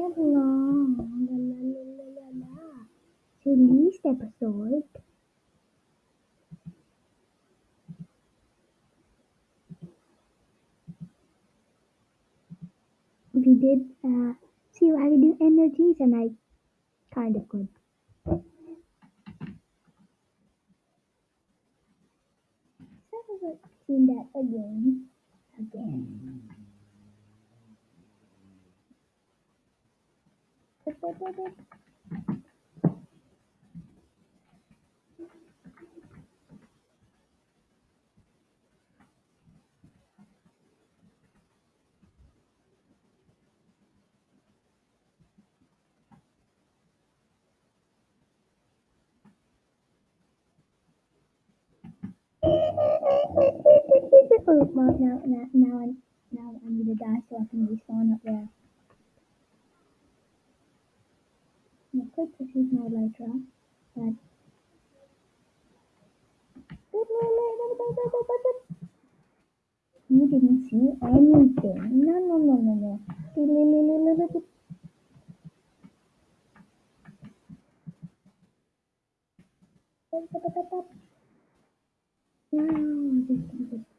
have long. La, la, la, la, la. So least episode. We did uh, see how to do energies, and I kind of could. So I've seen that again. Again. Oh, now, now, now, I'm, now I'm gonna die so I can respawn up there. Could just use my elytra, but you didn't see anything. No, no, no, no, no. No, just keep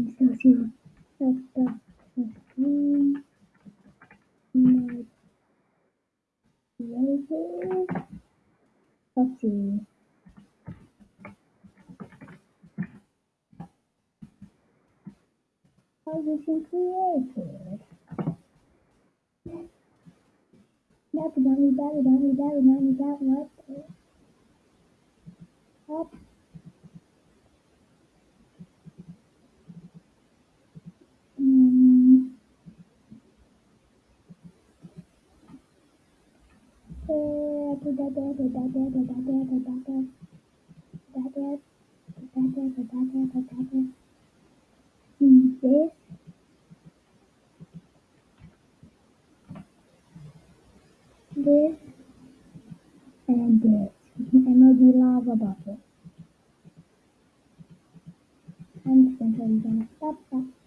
I can see the stuff on screen. My creative. Let's see. Position created. That would only that would only that would only that This this and this. Emoji lava bucket. I'm just gonna. Stop, stop.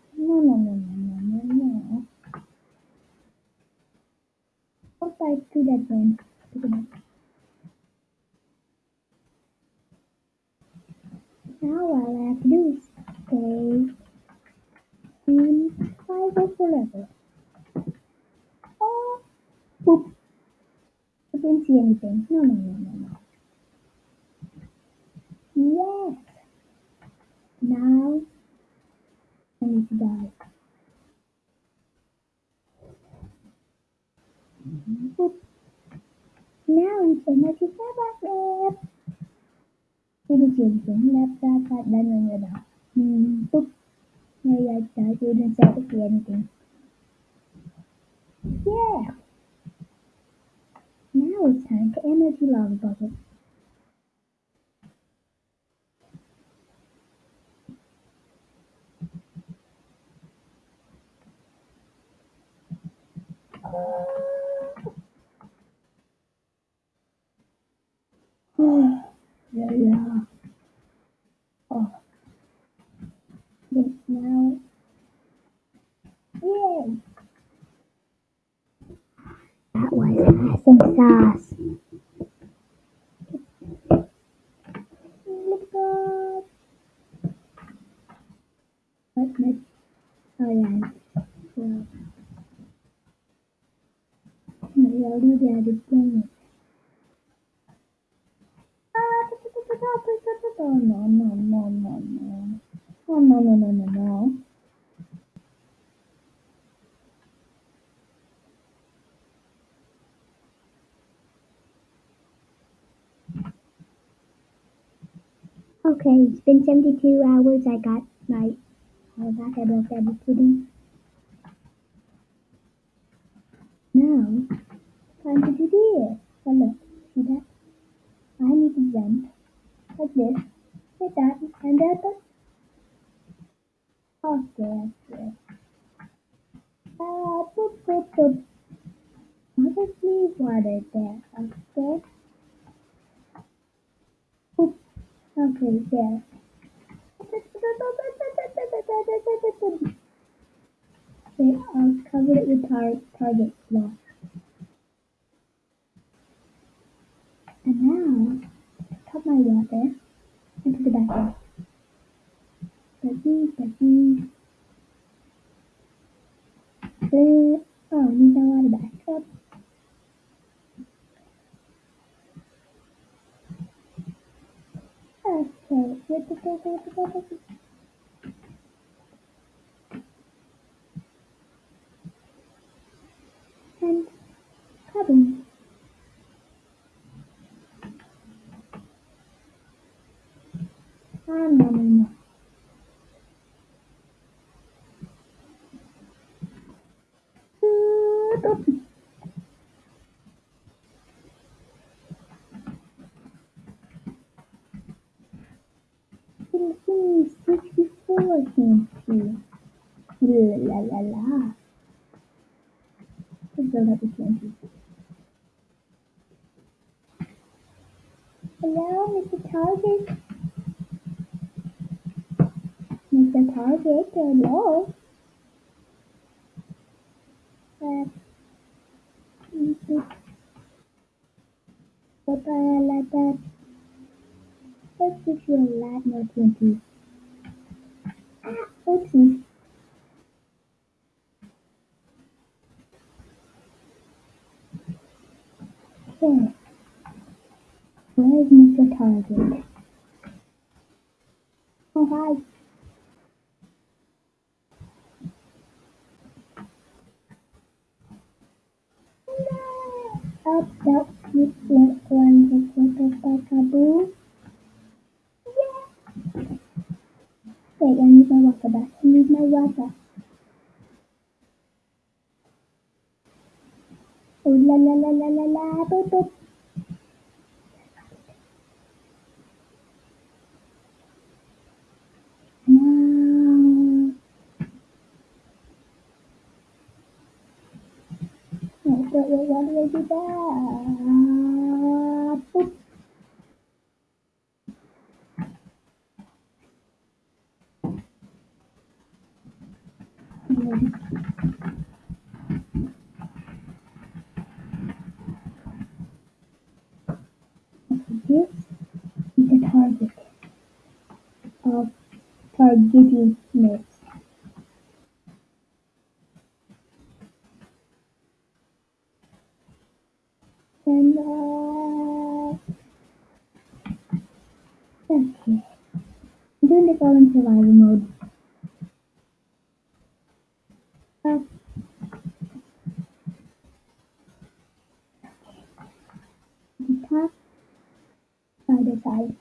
Boop. I didn't see anything. No, no, no, no, no. Yes. Now I need to die. Boop. Now we can make it left. Tôi đi chuyển xuống left ra và đan vào người đó. Boop. Now I try to do the same thing. Yeah fuel tank energy love bubble. Oh, yeah. Well, maybe I'll do that again. Ah, No, no, no, no, no, no. Oh, no, no, no, no, no. Okay, it's been 72 hours. I got my, Of that pudding. Now, time to do this. Oh, look, see that? I need to jump like this, like that, and that. Okay, okay. Ah, boop, boop, boop. Obviously, water there. Okay. Boop. Okay, there. Okay, I'll cover it with tar target cloth. And now, I put my water into the. Becky, Becky. Uh, oh, need no water back up. Okay, the go. And cabin. Ah, no, no, no. Uh, Tennessee, 64 Tennessee. Tennessee. Hello, Mr. Target. Mr. Target, hello. Uh, Papa, Let's give you a lot more. Ah. Where's Mr. Target? Oh, hi. Up, up, you went one, just like a peekaboo. Yeah. Wait, I need my water back. I need my water. Oh, la la la la la la, boop boop. No. Do I do that? Boop. This is the target of targeting myths. And uh, doing this all in survival mode. Uh, the top side to side.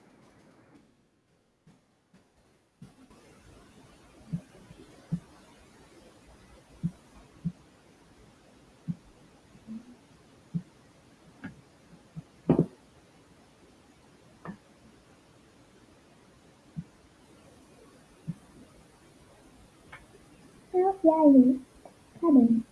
Now, yeah, I will. Cabin.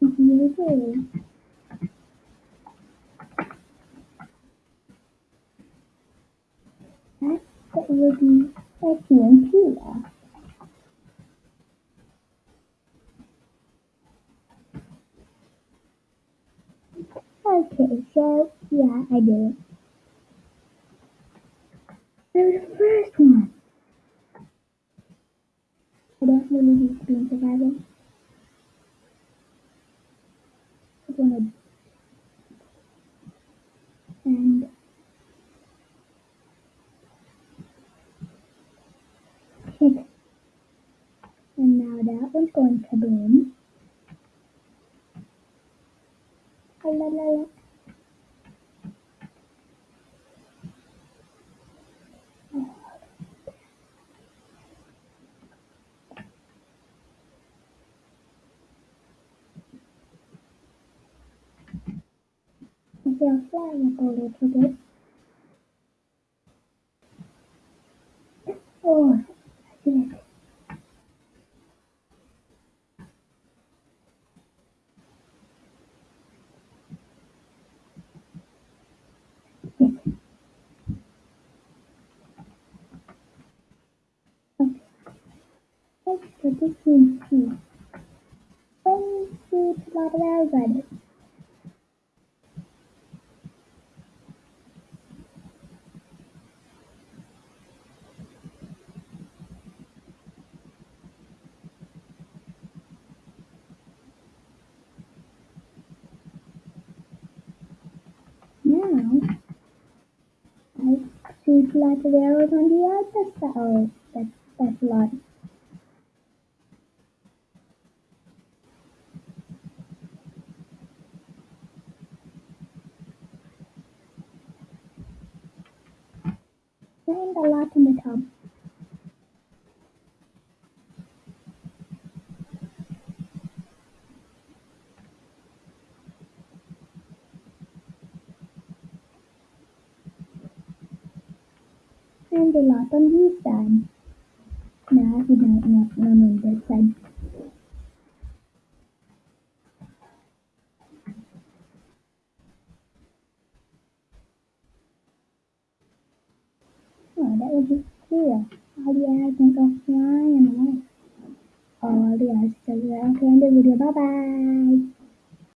Beautiful. That that will be a TNT. uh. Okay, so yeah, I did. That was the first one. I don't really need to be in survival. I wanted and hit. And now that one's going to kaboom. can flying up a little bit. Oh, I did it. Let's this one too. Fancy blah blah rabbit. Of arrows on the other side. That's, that's a lot. And a lot the top. And a lot on this side. No, he don't know, no, side. Oh, that. All the arrows can go flying away. All the arrows are okay, end the video. Bye bye.